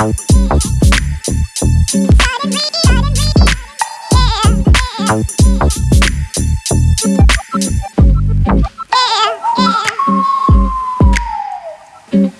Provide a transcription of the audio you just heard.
out. Thank you.